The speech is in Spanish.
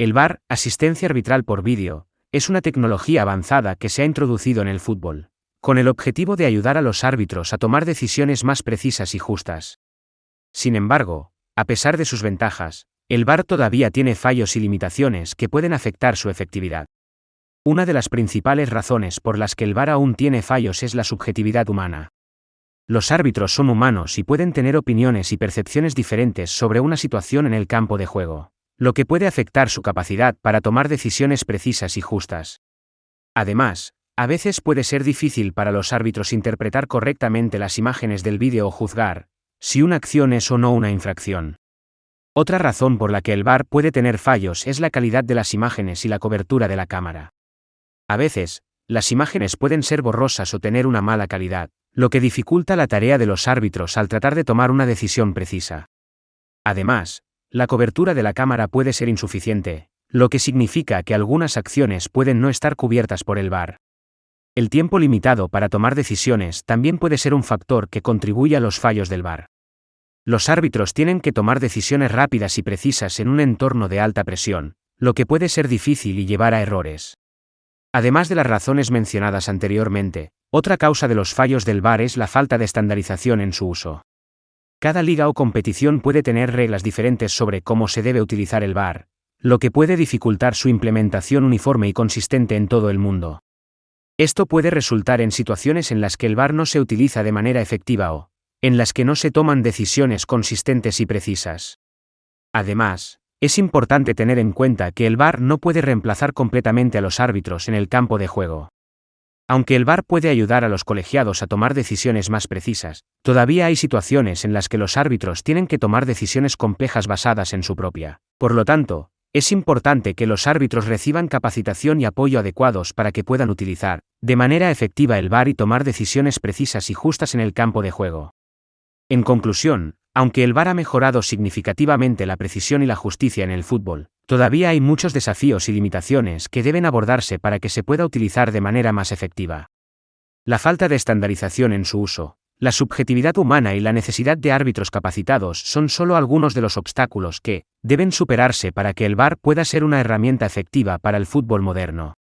El VAR, asistencia arbitral por vídeo, es una tecnología avanzada que se ha introducido en el fútbol, con el objetivo de ayudar a los árbitros a tomar decisiones más precisas y justas. Sin embargo, a pesar de sus ventajas, el VAR todavía tiene fallos y limitaciones que pueden afectar su efectividad. Una de las principales razones por las que el VAR aún tiene fallos es la subjetividad humana. Los árbitros son humanos y pueden tener opiniones y percepciones diferentes sobre una situación en el campo de juego lo que puede afectar su capacidad para tomar decisiones precisas y justas. Además, a veces puede ser difícil para los árbitros interpretar correctamente las imágenes del vídeo o juzgar si una acción es o no una infracción. Otra razón por la que el VAR puede tener fallos es la calidad de las imágenes y la cobertura de la cámara. A veces, las imágenes pueden ser borrosas o tener una mala calidad, lo que dificulta la tarea de los árbitros al tratar de tomar una decisión precisa. Además, la cobertura de la cámara puede ser insuficiente, lo que significa que algunas acciones pueden no estar cubiertas por el VAR. El tiempo limitado para tomar decisiones también puede ser un factor que contribuye a los fallos del VAR. Los árbitros tienen que tomar decisiones rápidas y precisas en un entorno de alta presión, lo que puede ser difícil y llevar a errores. Además de las razones mencionadas anteriormente, otra causa de los fallos del VAR es la falta de estandarización en su uso. Cada liga o competición puede tener reglas diferentes sobre cómo se debe utilizar el VAR, lo que puede dificultar su implementación uniforme y consistente en todo el mundo. Esto puede resultar en situaciones en las que el VAR no se utiliza de manera efectiva o, en las que no se toman decisiones consistentes y precisas. Además, es importante tener en cuenta que el VAR no puede reemplazar completamente a los árbitros en el campo de juego. Aunque el VAR puede ayudar a los colegiados a tomar decisiones más precisas, todavía hay situaciones en las que los árbitros tienen que tomar decisiones complejas basadas en su propia. Por lo tanto, es importante que los árbitros reciban capacitación y apoyo adecuados para que puedan utilizar, de manera efectiva, el VAR y tomar decisiones precisas y justas en el campo de juego. En conclusión, aunque el VAR ha mejorado significativamente la precisión y la justicia en el fútbol, todavía hay muchos desafíos y limitaciones que deben abordarse para que se pueda utilizar de manera más efectiva. La falta de estandarización en su uso, la subjetividad humana y la necesidad de árbitros capacitados son solo algunos de los obstáculos que deben superarse para que el VAR pueda ser una herramienta efectiva para el fútbol moderno.